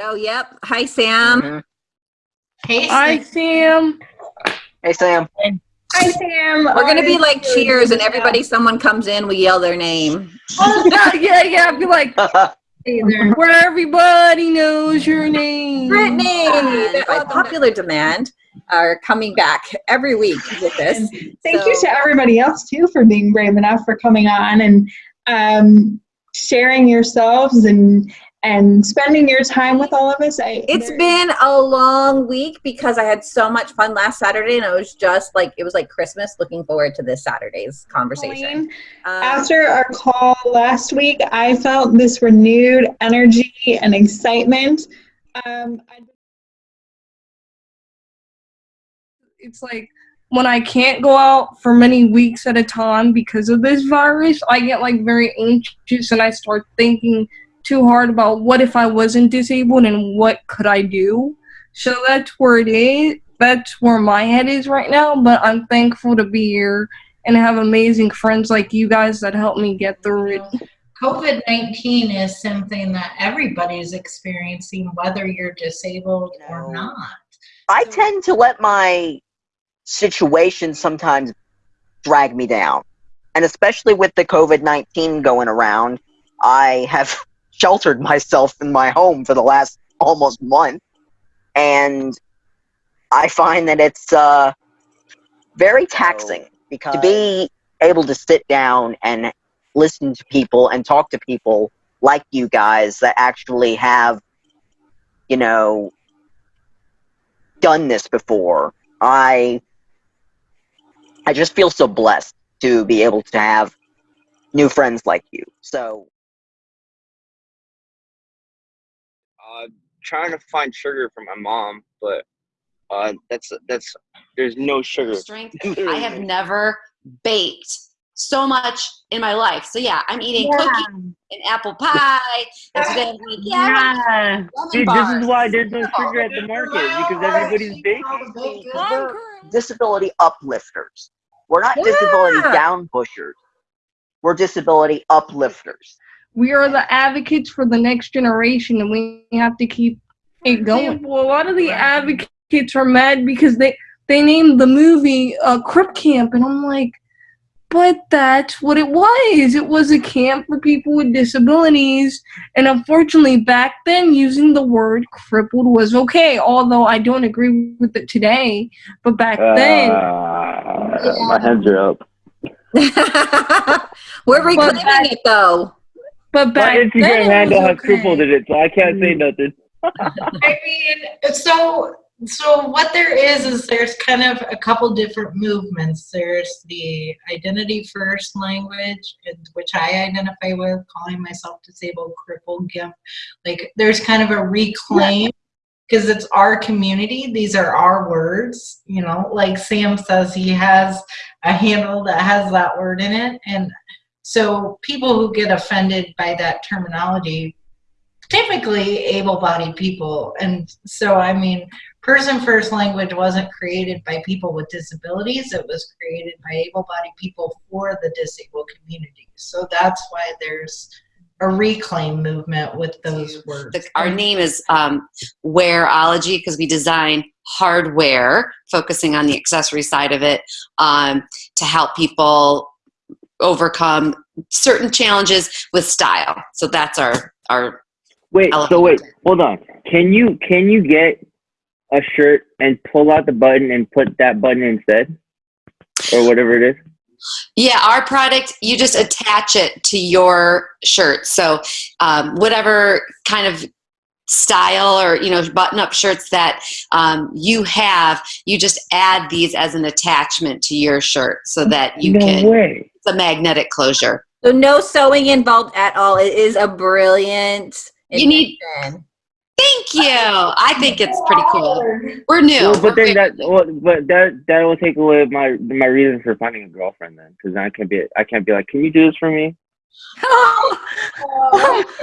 Oh, yep. Hi, Sam. Mhm. Hey, Hi, Sam. Hey, Sam. Hi, Sam. We're going to be like cheers and everybody, someone comes in, we yell their name. Oh, yeah, yeah, yeah. Be like, where everybody knows your name. Brittany, by popular demand, are coming back every week with this. Thank So- you to everybody else too for being brave enough for coming on and um, sharing yourselves and and spending your time with all of us. I, It's there- been a long week because I had so much fun last Saturday and it was just like, it was like Christmas. Looking forward to this Saturday's conversation. Um, After our call last week, I felt this renewed energy and excitement. Um, I- It's like when I can't go out for many weeks at a time because of this virus, I get like very anxious and I start thinking too hard about what if I wasn't disabled and what could I do. So that's where it is. That's where my head is right now. But I'm thankful to be here and have amazing friends like you guys that help me get through it. COVID 19 is something that everybody's experiencing, whether you're disabled or not. I tend to let my situation sometimes drag me down. And especially with the COVID 19 going around, I have sheltered myself in my home for the last almost month. And I find that it's uh, very taxing because to be able to sit down and listen to people and talk to people like you guys that actually have, you know, done this before. I I just feel so blessed to be able to have new friends like you. So trying to find sugar for my mom, but uh, that's that's there's no sugar. strength. I have never baked so much in my life. So yeah, I'm eating cookies and apple pie. And today I'm like, yeah, Yeah. lemon Dude, this bars. is why there's no sugar at the market because everybody's baking. we're disability uplifters. We're not disability Yeah. down pushers. We're disability uplifters. We are the advocates for the next generation and we have to keep it going. Well, a lot of the advocates are mad because they they named the movie uh, Crip Camp, and I'm like, but that's what it was. It was a camp for people with disabilities, and unfortunately, back then, using the word crippled was okay. Although I don't agree with it today, but back then, Uh, my hands are up. We're reclaiming that- it though. But My back then, Instagram it handle was has crippled okay. in it, so I can't say mm. nothing. I mean, so so what there is is there's kind of a couple different movements. There's the identity first language, which I identify with, calling myself disabled, crippled, gimp. Like there's kind of a reclaim because it's our community. These are our words. You know, like Sam says, he has a handle that has that word in it, and so people who get offended by that terminology typically able-bodied people. And so i mean person first language wasn't created by people with disabilities. It was created by able-bodied people for the disabled community. So that's why there's a reclaim movement with those words. The, our name is um, Wearology because we design hardware, focusing on the accessory side of it, um, to help people overcome certain challenges with style. So that's our our Wait, so wait, hold on. Can you can you get a shirt and pull out the button and put that button instead, or whatever it is? Yeah, our product, you just attach it to your shirt. So, um, whatever kind of style or, you know, button up shirts that um, you have, you just add these as an attachment to your shirt so that you no can, way. it's a magnetic closure. So no sewing involved at all. It is a brilliant You need- Thank you. I think it's pretty cool. We're new. Well, but We're then that, well, but that that will take away my my reason for finding a girlfriend then, because I can't be I can't be like, can you do this for me? Oh,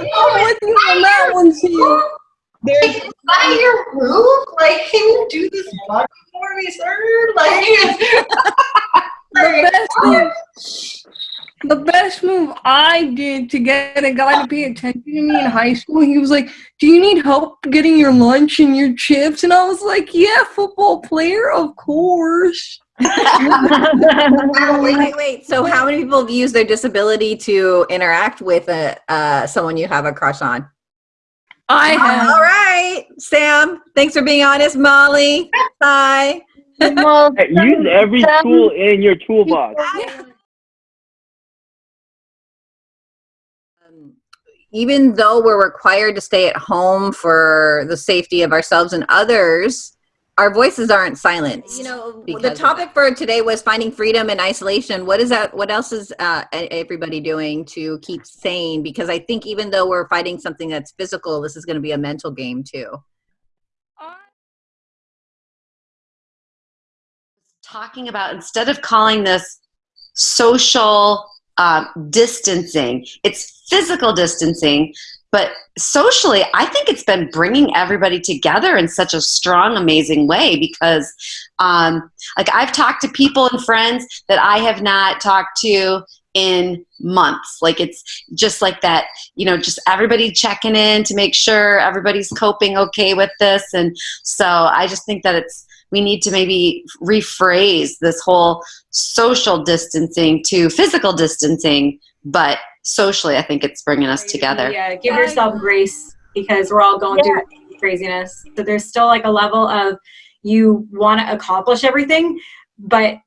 I'm with you on that one, Sam. There's Is that your roof? Like, can you do this button for me, sir? Like, The best thing, the best move I did to get a guy to pay attention to me in high school, he was like, Do you need help getting your lunch and your chips? And I was like, Yeah, football player, of course. Wow, wait, wait, wait. So, how many people use their disability to interact with a, uh, someone you have a crush on? I have. All right, Sam. Thanks for being honest, Molly. Bye. well, Hey, Use every Some- tool in your toolbox. Um, even though we're required to stay at home for the safety of ourselves and others, our voices aren't silenced. You know, the topic for today was finding freedom in isolation. What is that? What else is uh, everybody doing to keep sane? Because I think even though we're fighting something that's physical, this is going to be a mental game too. talking about instead of calling this social um, distancing, it's physical distancing. But socially, I think it's been bringing everybody together in such a strong, amazing way because, um, like, I've talked to people and friends that I have not talked to in months. Like, it's just like that, you know, just everybody checking in to make sure everybody's coping okay with this. And so I just think that it's, we need to maybe rephrase this whole social distancing to physical distancing, but socially, I think it's bringing us together. Yeah, give yourself grace because we're all going through craziness. So there's still like a level of you want to accomplish everything, but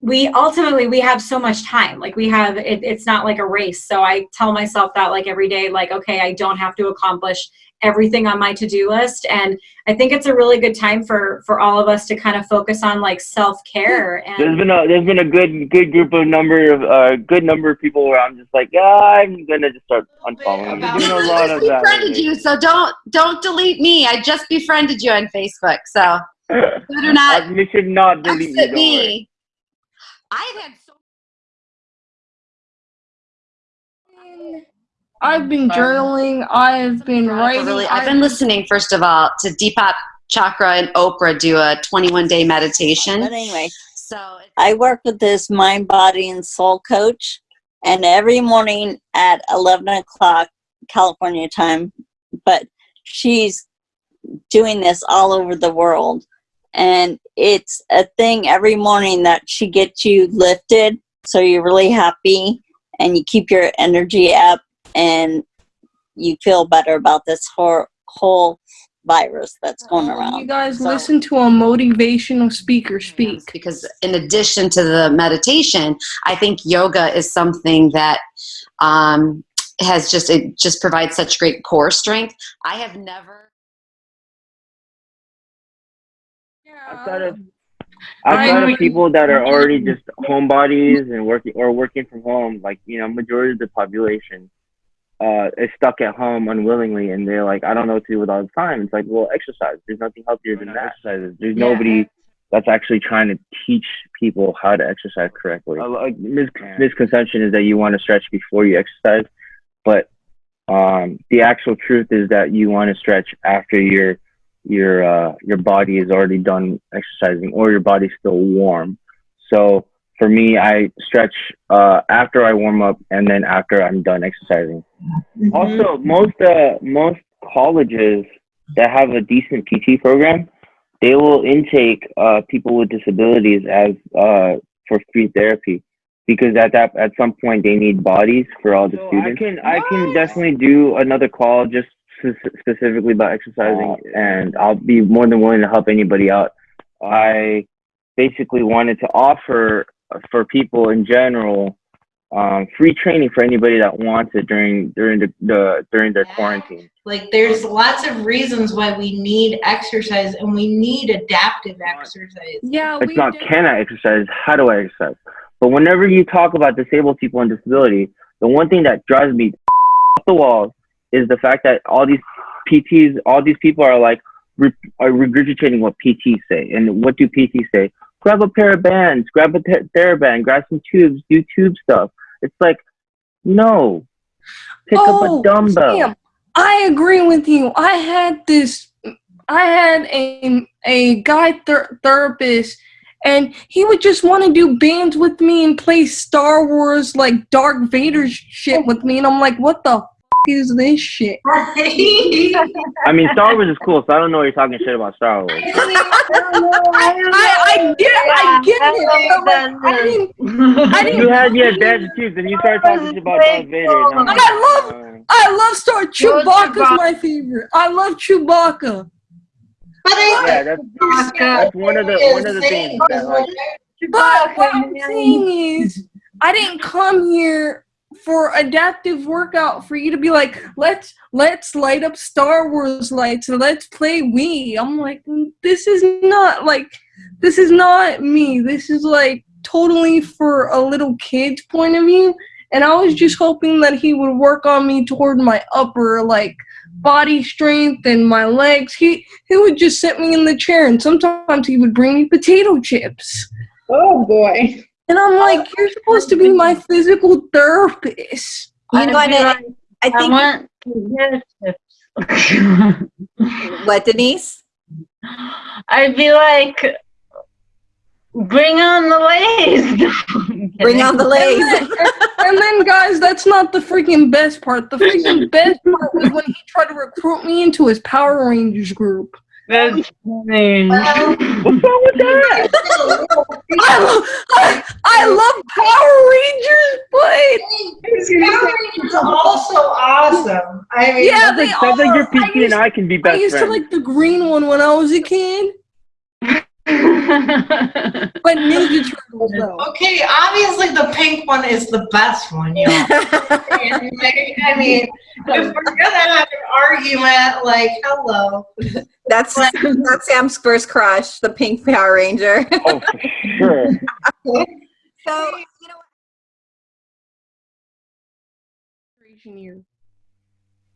we ultimately we have so much time like we have it, it's not like a race so i tell myself that like every day like okay i don't have to accomplish everything on my to-do list and i think it's a really good time for for all of us to kind of focus on like self-care There's and been a there's been a good good group of number of uh good number of people where I'm just like yeah I'm gonna just start unfollowing. I've been doing a lot of that. befriended you, so don't don't delete me. I just befriended you on Facebook, so better not Uh, you should not delete me. Don't worry. me. I've had so I've been journaling. I've been writing. really. I've been listening first of all to Deepak Chopra and Oprah do a 21 day meditation. But anyway, So I work with this mind, body, and soul coach, and every morning at 11 o'clock California time, but she's doing this all over the world. And it's a thing every morning that she gets you lifted, so you're really happy and you keep your energy up and you feel better about this whole, whole virus that's going around. You guys So- listen to a motivational speaker speak. because in addition to the meditation, I think yoga is something that um, has just it just provides such great core strength. I have never. Outside of outside I- of people that are already just homebodies and working or working from home, like you know, majority of the population uh, is stuck at home unwillingly, and they're like, I don't know what to do with all the time. It's like, well, exercise. There's nothing healthier than that. Exercise. There's Yeah. nobody that's actually trying to teach people how to exercise correctly. A like, mis- misconception is that you want to stretch before you exercise, but um, the actual truth is that you want to stretch after your your uh, your body is already done exercising or your body's still warm. So for me, I stretch uh, after I warm up and then after I'm done exercising. Also, most uh, most colleges that have a decent PT program, they will intake uh, people with disabilities as uh, for free therapy because at that at some point they need bodies for all the students. I can I can definitely do another call just s- specifically about exercising, and I'll be more than willing to help anybody out. I basically wanted to offer for people in general um, free training for anybody that wants it during during the, the during their Yeah. quarantine. Like there's lots of reasons why we need exercise and we need adaptive exercise. Yeah, It's we not did- can I exercise, how do I exercise? But whenever you talk about disabled people and disability, the one thing that drives me off the walls is the fact that all these PTs, all these people are like re- are regurgitating what PTs say. And what do PTs say? Grab a pair of bands, grab a TheraBand, grab some tubes, do tube stuff. It's like, no, pick up Oh, a dumbbell. Sam, I agree with you. I had this. I had a a guy ther- therapist, and he would just want to do bands with me and play Star Wars like Darth Vader shit with me, and I'm like, what the is this shit? I mean, Star Wars is cool, so I don't know what you're talking shit about Star Wars. I, I get I get it. but, like, I didn't. I didn't. You had the advantage too, then you started talking shit about Darth Vader. and I'm like, I love- uh, I love Star. Yo, Chewbacca's Chewbacca. my favorite. I love Chewbacca. But I Yeah, that's that's one of the one of the things that like But what I'm saying is, I didn't come here for adaptive workout for you to be like, let's let's light up Star Wars lights and let's play Wii. I'm like, "Mm, this is not like, this is not me. This is like totally for a little kid's point of view. And I was just hoping that he would work on me toward my upper like body strength and my legs. He he would just sit me in the chair and sometimes he would bring me potato chips. Oh boy. And I'm like, oh, you're supposed to be my physical therapist. You know what? I, I think. want What, Denise? I'd be like, bring on the lays. Bring on the And then, and then, guys, that's not the freaking best part. The freaking best part was when he tried to recruit me into his Power Rangers group. That's funny. what's wrong with that? I, lo- I, I love Power Rangers, but Power Rangers are also awesome. I mean, yeah, Sounds they like, sounds like your are. I PT and I can be best I best used to like the green one when I was a kid, but Ninja Turtles though. okay, obviously the pink one is the best one, y'all. I mean, if we're gonna have an argument, like, hello. That's that's Sam's first crush, the pink Power Ranger. Oh, for sure. so you know,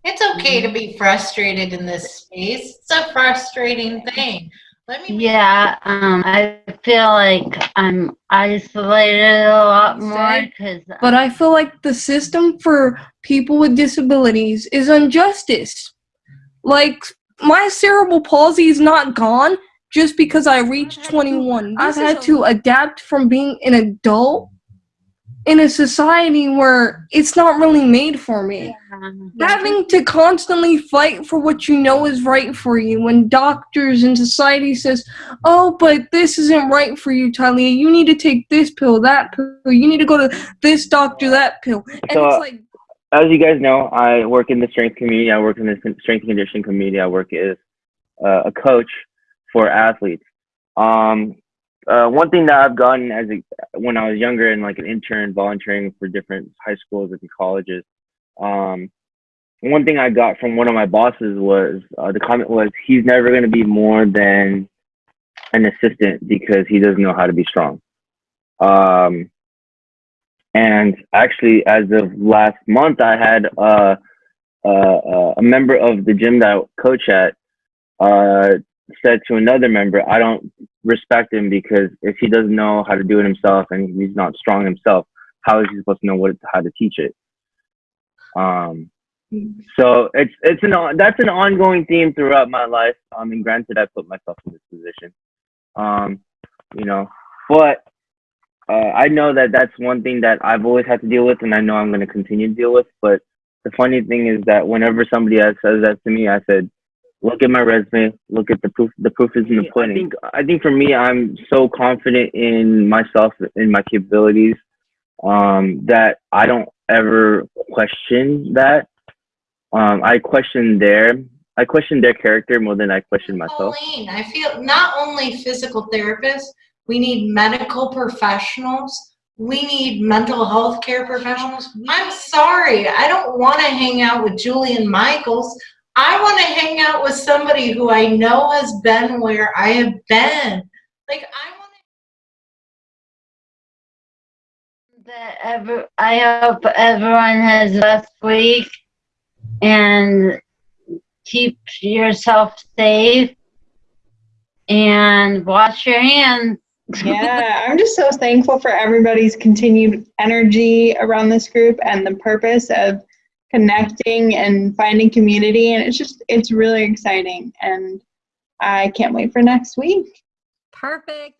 It's okay to be frustrated in this space. It's a frustrating thing. Let me yeah, um, I feel like I'm isolated a lot more because But I feel like the system for people with disabilities is injustice. Like, my cerebral palsy is not gone just because I reached 21. I've had to adapt from being an adult in a society where it's not really made for me. Having to constantly fight for what you know is right for you when doctors and society says, "Oh, but this isn't right for you, Talia. You need to take this pill, that pill. You need to go to this doctor, that pill." And So, it's like, As you guys know, I work in the strength community. I work in the strength and conditioning community. I work as uh, a coach for athletes. Um, uh, one thing that I've gotten as a, when I was younger and like an intern volunteering for different high schools and colleges, um, one thing I got from one of my bosses was uh, the comment was he's never going to be more than an assistant because he doesn't know how to be strong. Um, and actually, as of last month, I had uh, uh, a member of the gym that I coach at uh, said to another member, I don't respect him because if he doesn't know how to do it himself and he's not strong himself, how is he supposed to know what how to teach it? Um, so it's it's an that's an ongoing theme throughout my life. I mean, granted, I put myself in this position, um, you know, but uh, I know that that's one thing that I've always had to deal with, and I know I'm going to continue to deal with. But the funny thing is that whenever somebody else says that to me, I said, "Look at my resume. Look at the proof. The proof is in the pudding." I think, I think for me, I'm so confident in myself, in my capabilities, um, that I don't ever question that. Um, I question their, I question their character more than I question myself. Pauline, I feel not only physical therapists, we need medical professionals. We need mental health care professionals. I'm sorry, I don't want to hang out with Jillian Michaels. I want to hang out with somebody who I know has been where I have been. Like I want that ever, I hope everyone has a best week and keep yourself safe and wash your hands. yeah, I'm just so thankful for everybody's continued energy around this group and the purpose of connecting and finding community. And it's just, it's really exciting. And I can't wait for next week. perfect.